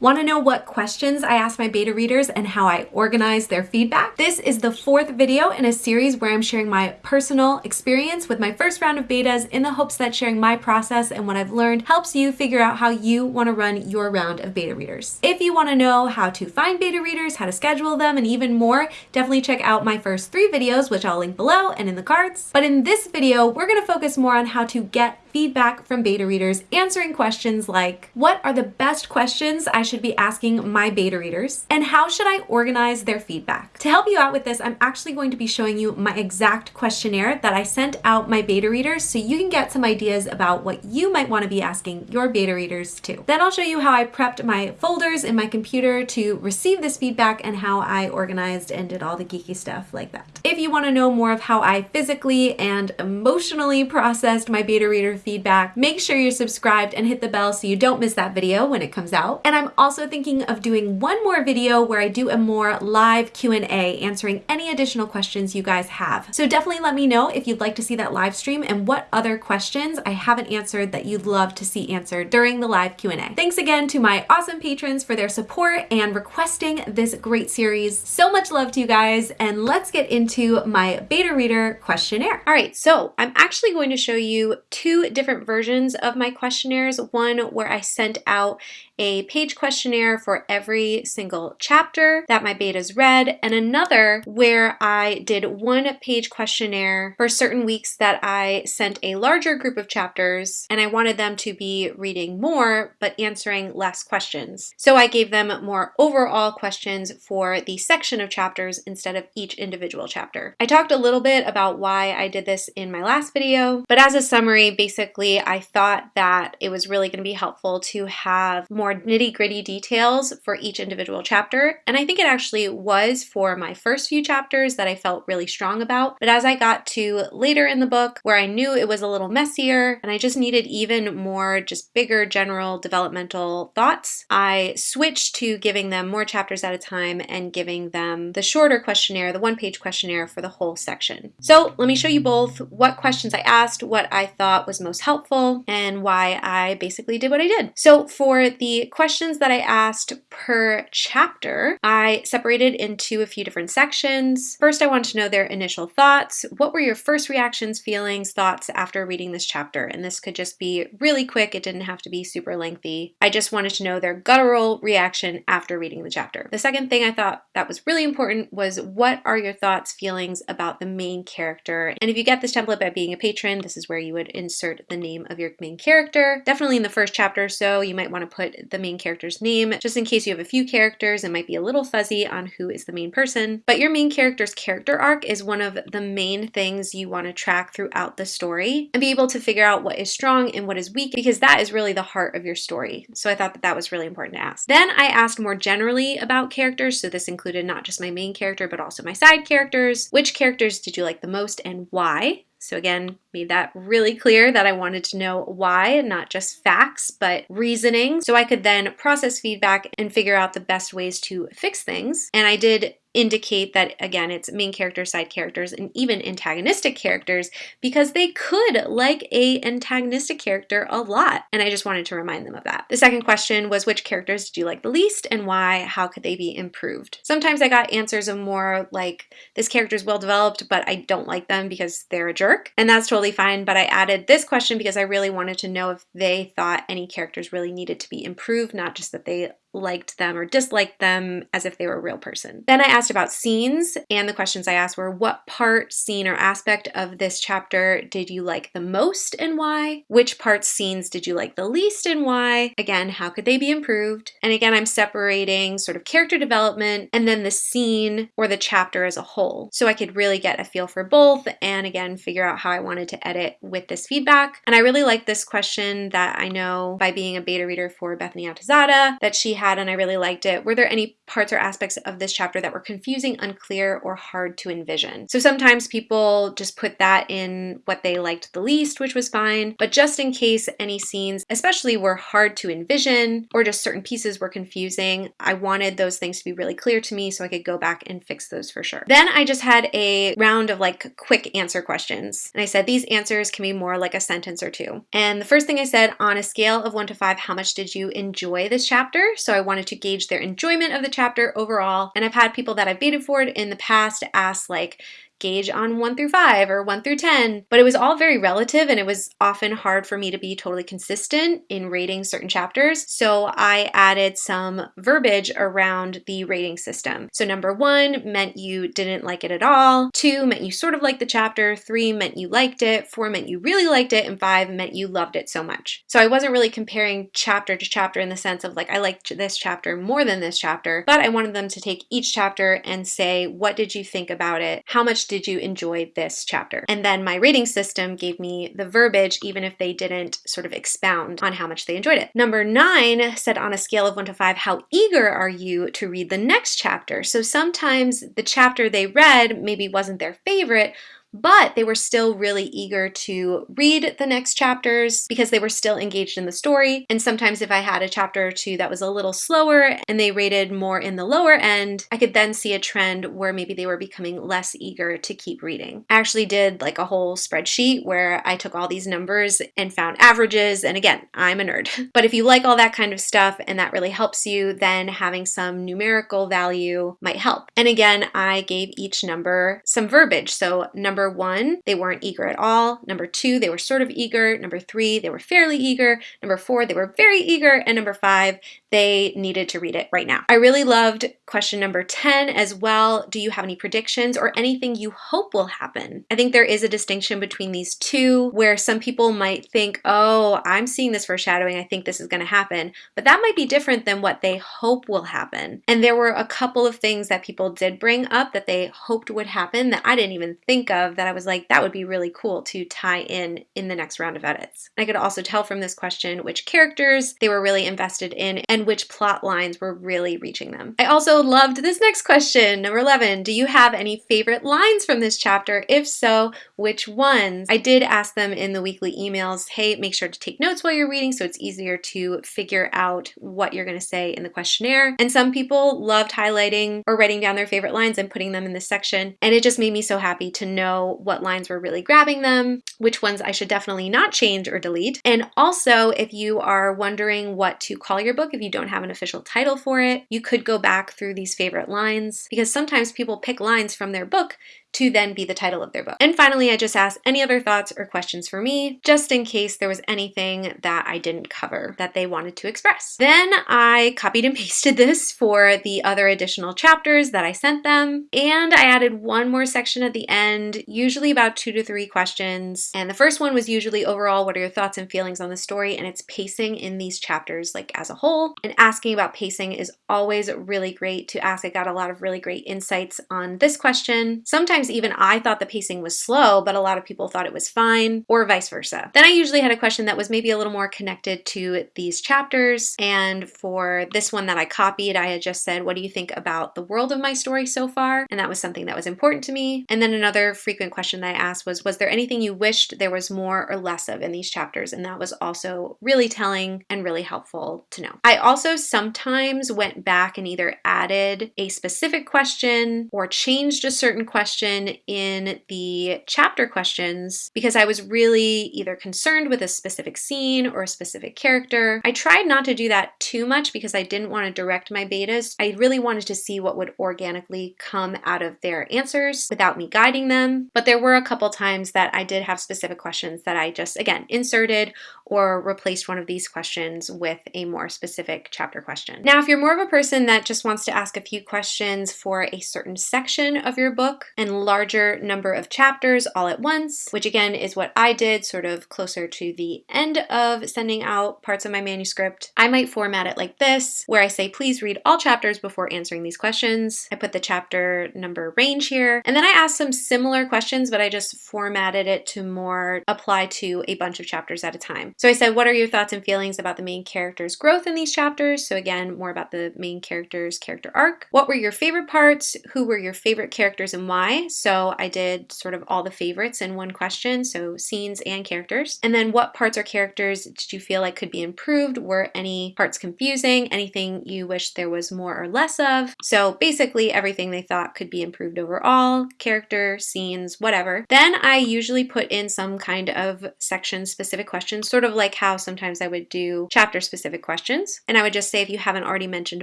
Want to know what questions I ask my beta readers and how I organize their feedback? This is the fourth video in a series where I'm sharing my personal experience with my first round of betas in the hopes that sharing my process and what I've learned helps you figure out how you want to run your round of beta readers. If you want to know how to find beta readers, how to schedule them, and even more, definitely check out my first three videos, which I'll link below and in the cards. But in this video, we're going to focus more on how to get feedback from beta readers answering questions like, what are the best questions I should be asking my beta readers? And how should I organize their feedback? To help you out with this, I'm actually going to be showing you my exact questionnaire that I sent out my beta readers so you can get some ideas about what you might want to be asking your beta readers too. Then I'll show you how I prepped my folders in my computer to receive this feedback and how I organized and did all the geeky stuff like that. If you want to know more of how I physically and emotionally processed my beta reader feedback, make sure you're subscribed and hit the bell so you don't miss that video when it comes out. And I'm also thinking of doing one more video where I do a more live Q&A answering any additional questions you guys have. So definitely let me know if you'd like to see that live stream and what other questions I haven't answered that you'd love to see answered during the live Q&A. Thanks again to my awesome patrons for their support and requesting this great series. So much love to you guys and let's get into my beta reader questionnaire. All right, so I'm actually going to show you two different versions of my questionnaires. One where I sent out a page questionnaire for every single chapter that my betas read, and another where I did one page questionnaire for certain weeks that I sent a larger group of chapters and I wanted them to be reading more but answering less questions. So I gave them more overall questions for the section of chapters instead of each individual chapter. I talked a little bit about why I did this in my last video, but as a summary, basically I thought that it was really going to be helpful to have more more nitty gritty details for each individual chapter. And I think it actually was for my first few chapters that I felt really strong about. But as I got to later in the book where I knew it was a little messier and I just needed even more just bigger general developmental thoughts, I switched to giving them more chapters at a time and giving them the shorter questionnaire, the one page questionnaire for the whole section. So let me show you both what questions I asked, what I thought was most helpful, and why I basically did what I did. So for the questions that I asked per chapter, I separated into a few different sections. First, I wanted to know their initial thoughts. What were your first reactions, feelings, thoughts after reading this chapter? And this could just be really quick. It didn't have to be super lengthy. I just wanted to know their guttural reaction after reading the chapter. The second thing I thought that was really important was what are your thoughts, feelings about the main character? And if you get this template by being a patron, this is where you would insert the name of your main character. Definitely in the first chapter, so you might want to put the main character's name. Just in case you have a few characters, it might be a little fuzzy on who is the main person. But your main character's character arc is one of the main things you want to track throughout the story and be able to figure out what is strong and what is weak because that is really the heart of your story. So I thought that that was really important to ask. Then I asked more generally about characters. So this included not just my main character, but also my side characters. Which characters did you like the most and why? So again, made that really clear that I wanted to know why, not just facts, but reasoning. So I could then process feedback and figure out the best ways to fix things. And I did indicate that again it's main characters side characters and even antagonistic characters because they could like a antagonistic character a lot and i just wanted to remind them of that. The second question was which characters did you like the least and why? How could they be improved? Sometimes i got answers of more like this character is well developed but i don't like them because they're a jerk and that's totally fine but i added this question because i really wanted to know if they thought any characters really needed to be improved not just that they liked them or disliked them as if they were a real person. Then I asked about scenes, and the questions I asked were what part, scene, or aspect of this chapter did you like the most and why? Which parts, scenes did you like the least and why? Again, how could they be improved? And again, I'm separating sort of character development and then the scene or the chapter as a whole. So I could really get a feel for both and again, figure out how I wanted to edit with this feedback. And I really like this question that I know by being a beta reader for Bethany Atazadeh that she had and I really liked it. Were there any parts or aspects of this chapter that were confusing, unclear, or hard to envision? So sometimes people just put that in what they liked the least, which was fine, but just in case any scenes, especially were hard to envision or just certain pieces were confusing, I wanted those things to be really clear to me so I could go back and fix those for sure. Then I just had a round of like quick answer questions. And I said these answers can be more like a sentence or two. And the first thing I said on a scale of one to five, how much did you enjoy this chapter? So I wanted to gauge their enjoyment of the chapter overall. And I've had people that I've baited for it in the past ask like, gauge on 1 through 5 or 1 through 10, but it was all very relative and it was often hard for me to be totally consistent in rating certain chapters. So I added some verbiage around the rating system. So number 1 meant you didn't like it at all, 2 meant you sort of liked the chapter, 3 meant you liked it, 4 meant you really liked it, and 5 meant you loved it so much. So I wasn't really comparing chapter to chapter in the sense of like I liked this chapter more than this chapter, but I wanted them to take each chapter and say what did you think about it? How much did you enjoy this chapter? And then my rating system gave me the verbiage, even if they didn't sort of expound on how much they enjoyed it. Number nine said on a scale of one to five, how eager are you to read the next chapter? So sometimes the chapter they read maybe wasn't their favorite, but they were still really eager to read the next chapters because they were still engaged in the story. And sometimes if I had a chapter or two that was a little slower and they rated more in the lower end, I could then see a trend where maybe they were becoming less eager to keep reading. I actually did like a whole spreadsheet where I took all these numbers and found averages. And again, I'm a nerd. But if you like all that kind of stuff and that really helps you, then having some numerical value might help. And again, I gave each number some verbiage. So number Number one, they weren't eager at all. Number two, they were sort of eager. Number three, they were fairly eager. Number four, they were very eager. And number five, they needed to read it right now. I really loved question number 10 as well. Do you have any predictions or anything you hope will happen? I think there is a distinction between these two where some people might think, oh, I'm seeing this foreshadowing. I think this is going to happen. But that might be different than what they hope will happen. And there were a couple of things that people did bring up that they hoped would happen that I didn't even think of that I was like, that would be really cool to tie in in the next round of edits. I could also tell from this question which characters they were really invested in and which plot lines were really reaching them. I also loved this next question, number 11. Do you have any favorite lines from this chapter? If so, which ones? I did ask them in the weekly emails, hey, make sure to take notes while you're reading so it's easier to figure out what you're going to say in the questionnaire. And some people loved highlighting or writing down their favorite lines and putting them in this section. And it just made me so happy to know what lines were really grabbing them, which ones I should definitely not change or delete. And also, if you are wondering what to call your book, if you don't have an official title for it, you could go back through these favorite lines because sometimes people pick lines from their book to then be the title of their book. And finally, I just asked any other thoughts or questions for me, just in case there was anything that I didn't cover that they wanted to express. Then I copied and pasted this for the other additional chapters that I sent them, and I added one more section at the end, usually about two to three questions. And the first one was usually overall, what are your thoughts and feelings on the story and its pacing in these chapters, like as a whole. And asking about pacing is always really great to ask. I got a lot of really great insights on this question. Sometimes Sometimes even I thought the pacing was slow, but a lot of people thought it was fine, or vice versa. Then I usually had a question that was maybe a little more connected to these chapters. And for this one that I copied, I had just said, What do you think about the world of my story so far? And that was something that was important to me. And then another frequent question that I asked was, Was there anything you wished there was more or less of in these chapters? And that was also really telling and really helpful to know. I also sometimes went back and either added a specific question or changed a certain question question in the chapter questions because I was really either concerned with a specific scene or a specific character. I tried not to do that too much because I didn't want to direct my betas. I really wanted to see what would organically come out of their answers without me guiding them. But there were a couple times that I did have specific questions that I just, again, inserted or replaced one of these questions with a more specific chapter question. Now, if you're more of a person that just wants to ask a few questions for a certain section of your book and larger number of chapters all at once, which again is what I did sort of closer to the end of sending out parts of my manuscript. I might format it like this, where I say, please read all chapters before answering these questions. I put the chapter number range here, and then I asked some similar questions, but I just formatted it to more apply to a bunch of chapters at a time. So I said, what are your thoughts and feelings about the main character's growth in these chapters? So again, more about the main character's character arc. What were your favorite parts? Who were your favorite characters and why? So I did sort of all the favorites in one question, so scenes and characters. And then what parts or characters did you feel like could be improved? Were any parts confusing? Anything you wish there was more or less of? So basically everything they thought could be improved overall, character, scenes, whatever. Then I usually put in some kind of section specific questions, sort of like how sometimes I would do chapter specific questions. And I would just say if you haven't already mentioned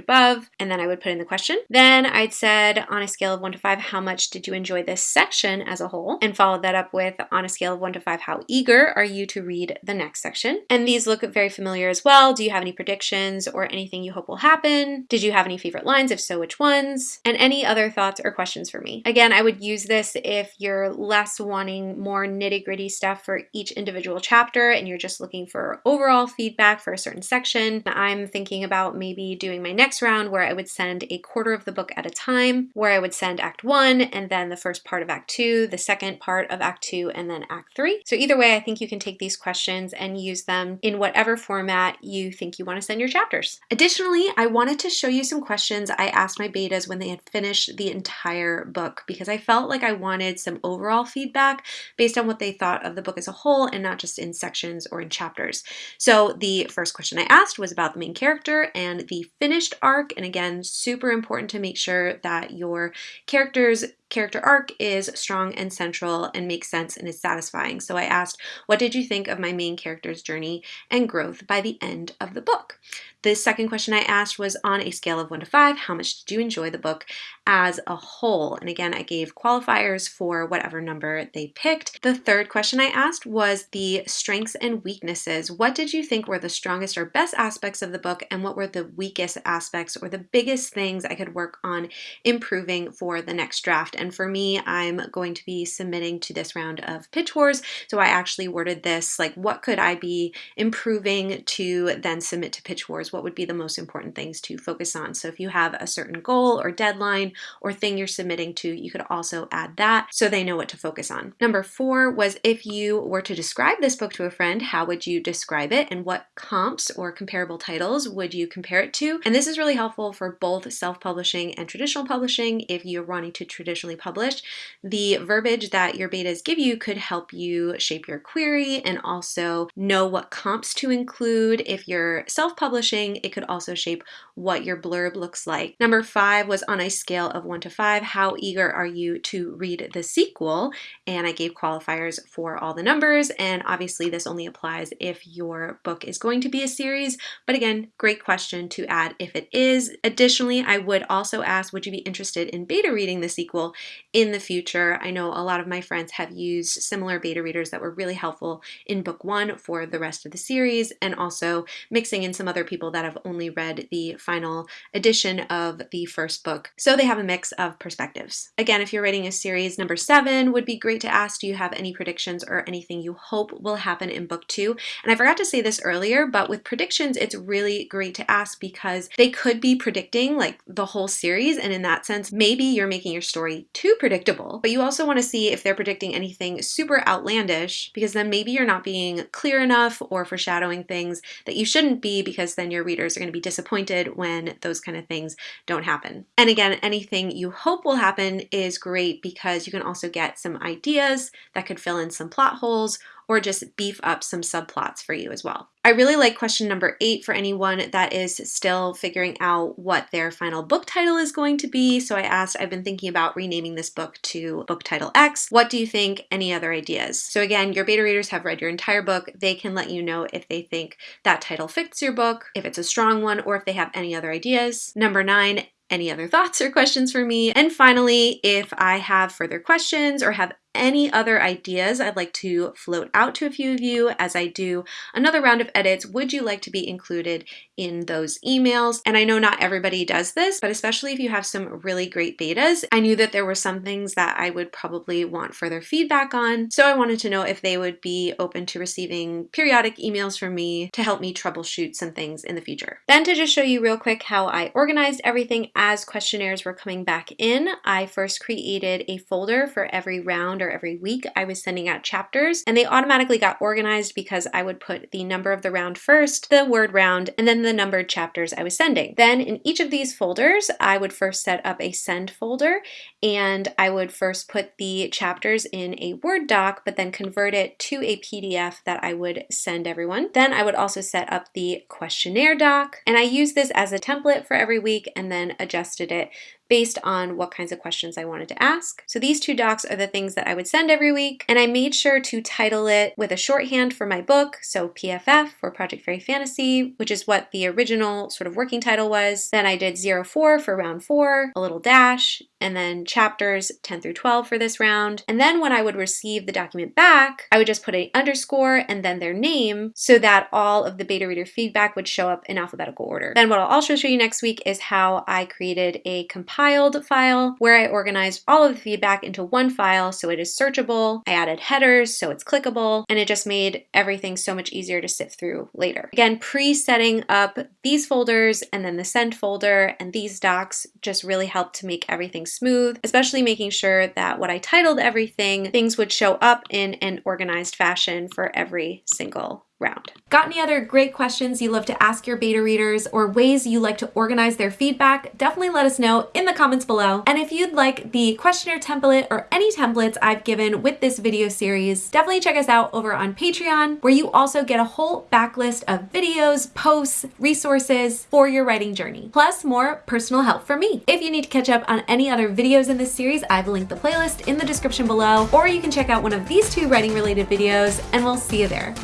above, and then I would put in the question. Then I'd said on a scale of one to five, how much did you enjoy this section as a whole? And follow that up with on a scale of one to five, how eager are you to read the next section? And these look very familiar as well. Do you have any predictions or anything you hope will happen? Did you have any favorite lines? If so, which ones? And any other thoughts or questions for me. Again, I would use this if you're less wanting more nitty gritty stuff for each individual chapter and you're just looking for overall feedback for a certain section. I'm thinking about maybe doing my next round where I would send a quarter of the book at a time, where I would send act one and then the first part of act two, the second part of act two, and then act three. So either way, I think you can take these questions and use them in whatever format you think you want to send your chapters. Additionally, I wanted to show you some questions I asked my betas when they had finished the entire book because I felt like I wanted some overall feedback based on what they thought of the book as a whole and not just in sections or in chapters. So the first question I asked was about the main character and the finished arc. And again, super important to make sure that your characters character arc is strong and central and makes sense and is satisfying. So I asked, what did you think of my main character's journey and growth by the end of the book? The second question I asked was on a scale of one to five, how much did you enjoy the book as a whole? And again, I gave qualifiers for whatever number they picked. The third question I asked was the strengths and weaknesses. What did you think were the strongest or best aspects of the book and what were the weakest aspects or the biggest things I could work on improving for the next draft? And for me, I'm going to be submitting to this round of Pitch Wars. So I actually worded this like, what could I be improving to then submit to Pitch Wars? What would be the most important things to focus on? So if you have a certain goal or deadline or thing you're submitting to, you could also add that so they know what to focus on. Number four was if you were to describe this book to a friend, how would you describe it and what comps or comparable titles would you compare it to? And this is really helpful for both self-publishing and traditional publishing if you're wanting to traditionally published, the verbiage that your betas give you could help you shape your query and also know what comps to include. If you're self-publishing, it could also shape what your blurb looks like. Number five was on a scale of one to five, how eager are you to read the sequel? And I gave qualifiers for all the numbers, and obviously this only applies if your book is going to be a series, but again, great question to add if it is. Additionally, I would also ask, would you be interested in beta reading the sequel in the future. I know a lot of my friends have used similar beta readers that were really helpful in book one for the rest of the series and also mixing in some other people that have only read the final edition of the first book. So they have a mix of perspectives. Again, if you're writing a series, number seven would be great to ask, do you have any predictions or anything you hope will happen in book two? And I forgot to say this earlier, but with predictions, it's really great to ask because they could be predicting like the whole series. And in that sense, maybe you're making your story too predictable, but you also want to see if they're predicting anything super outlandish because then maybe you're not being clear enough or foreshadowing things that you shouldn't be because then your readers are going to be disappointed when those kind of things don't happen. And again, anything you hope will happen is great because you can also get some ideas that could fill in some plot holes or just beef up some subplots for you as well. I really like question number eight for anyone that is still figuring out what their final book title is going to be. So I asked, I've been thinking about renaming this book to book title X. What do you think? Any other ideas? So again, your beta readers have read your entire book. They can let you know if they think that title fits your book, if it's a strong one, or if they have any other ideas. Number nine, any other thoughts or questions for me. And finally, if I have further questions or have any other ideas I'd like to float out to a few of you as I do another round of edits, would you like to be included in those emails? And I know not everybody does this, but especially if you have some really great betas, I knew that there were some things that I would probably want further feedback on. So I wanted to know if they would be open to receiving periodic emails from me to help me troubleshoot some things in the future. Then to just show you real quick how I organized everything as questionnaires were coming back in, I first created a folder for every round or every week I was sending out chapters and they automatically got organized because I would put the number of the round first, the word round, and then the numbered chapters I was sending. Then in each of these folders, I would first set up a send folder and I would first put the chapters in a Word doc, but then convert it to a PDF that I would send everyone. Then I would also set up the questionnaire doc, and I use this as a template for every week and then adjusted it based on what kinds of questions I wanted to ask. So these two docs are the things that I would send every week, and I made sure to title it with a shorthand for my book, so PFF for Project Fairy Fantasy, which is what the original sort of working title was. Then I did 04 for round four, a little dash, and then chapters 10 through 12 for this round. And then when I would receive the document back, I would just put a underscore and then their name so that all of the beta reader feedback would show up in alphabetical order. Then what I'll also show you next week is how I created a compile compiled file where I organized all of the feedback into one file so it is searchable. I added headers so it's clickable, and it just made everything so much easier to sift through later. Again, pre-setting up these folders and then the send folder and these docs just really helped to make everything smooth, especially making sure that what I titled everything, things would show up in an organized fashion for every single round. Got any other great questions you love to ask your beta readers or ways you like to organize their feedback? Definitely let us know in the comments below. And if you'd like the questionnaire template or any templates I've given with this video series, definitely check us out over on Patreon, where you also get a whole backlist of videos, posts, resources for your writing journey, plus more personal help from me. If you need to catch up on any other videos in this series, I've linked the playlist in the description below, or you can check out one of these two writing related videos and we'll see you there.